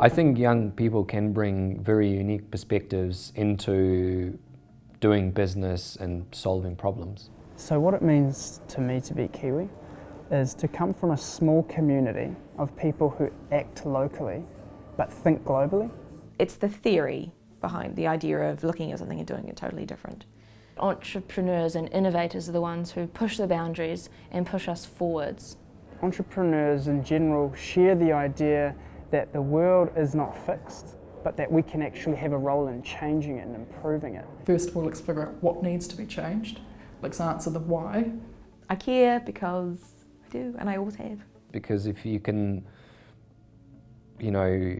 I think young people can bring very unique perspectives into doing business and solving problems. So what it means to me to be Kiwi is to come from a small community of people who act locally but think globally. It's the theory behind the idea of looking at something and doing it totally different. Entrepreneurs and innovators are the ones who push the boundaries and push us forwards. Entrepreneurs in general share the idea that the world is not fixed, but that we can actually have a role in changing it and improving it. First of all, let's figure out what needs to be changed. Let's answer the why. I care because I do, and I always have. Because if you can, you know,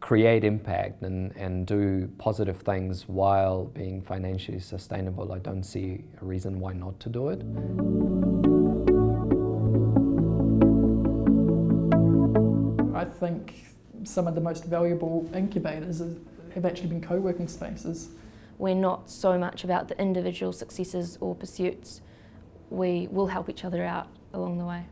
create impact and, and do positive things while being financially sustainable, I don't see a reason why not to do it. Think some of the most valuable incubators have actually been co-working spaces. We're not so much about the individual successes or pursuits. We will help each other out along the way.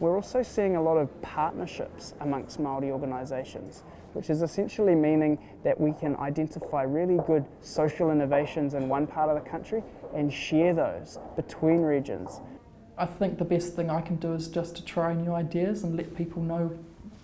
We're also seeing a lot of partnerships amongst Māori organisations, which is essentially meaning that we can identify really good social innovations in one part of the country and share those between regions. I think the best thing I can do is just to try new ideas and let people know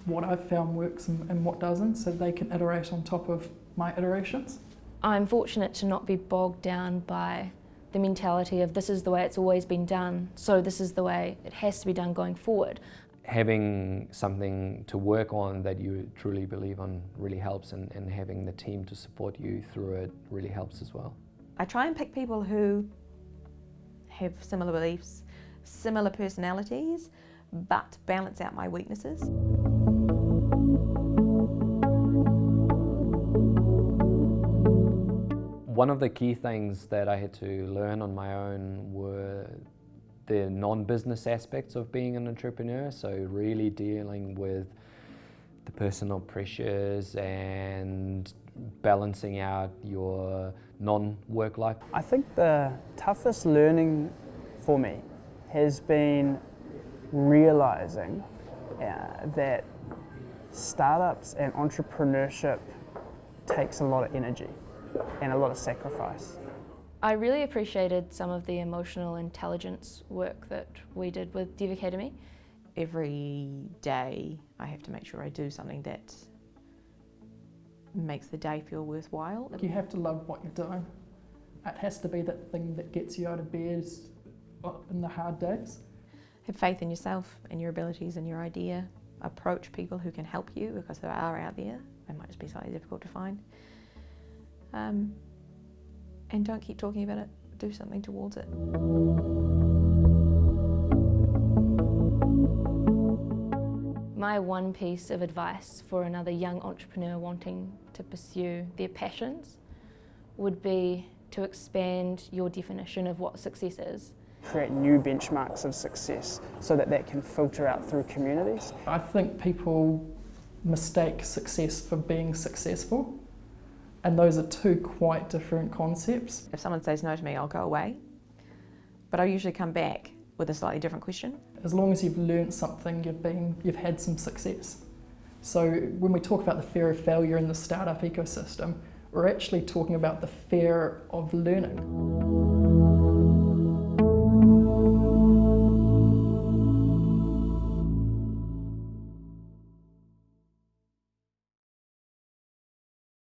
what I've found works and, and what doesn't so they can iterate on top of my iterations. I'm fortunate to not be bogged down by the mentality of this is the way it's always been done, so this is the way it has to be done going forward. Having something to work on that you truly believe on really helps and, and having the team to support you through it really helps as well. I try and pick people who have similar beliefs, similar personalities, but balance out my weaknesses. One of the key things that I had to learn on my own were the non-business aspects of being an entrepreneur, so really dealing with the personal pressures and balancing out your non-work life. I think the toughest learning for me has been realizing uh, that startups and entrepreneurship takes a lot of energy and a lot of sacrifice. I really appreciated some of the emotional intelligence work that we did with Dev Academy. Every day I have to make sure I do something that makes the day feel worthwhile. You have to love what you're doing. It has to be that thing that gets you out of bed uh, in the hard days. Have faith in yourself and your abilities and your idea. Approach people who can help you because there are out there. They might just be slightly difficult to find. Um, and don't keep talking about it, do something towards it. My one piece of advice for another young entrepreneur wanting to pursue their passions would be to expand your definition of what success is. Create new benchmarks of success so that that can filter out through communities. I think people mistake success for being successful. And those are two quite different concepts. If someone says no to me, I'll go away. But I usually come back with a slightly different question. As long as you've learned something, you've, been, you've had some success. So when we talk about the fear of failure in the startup ecosystem, we're actually talking about the fear of learning.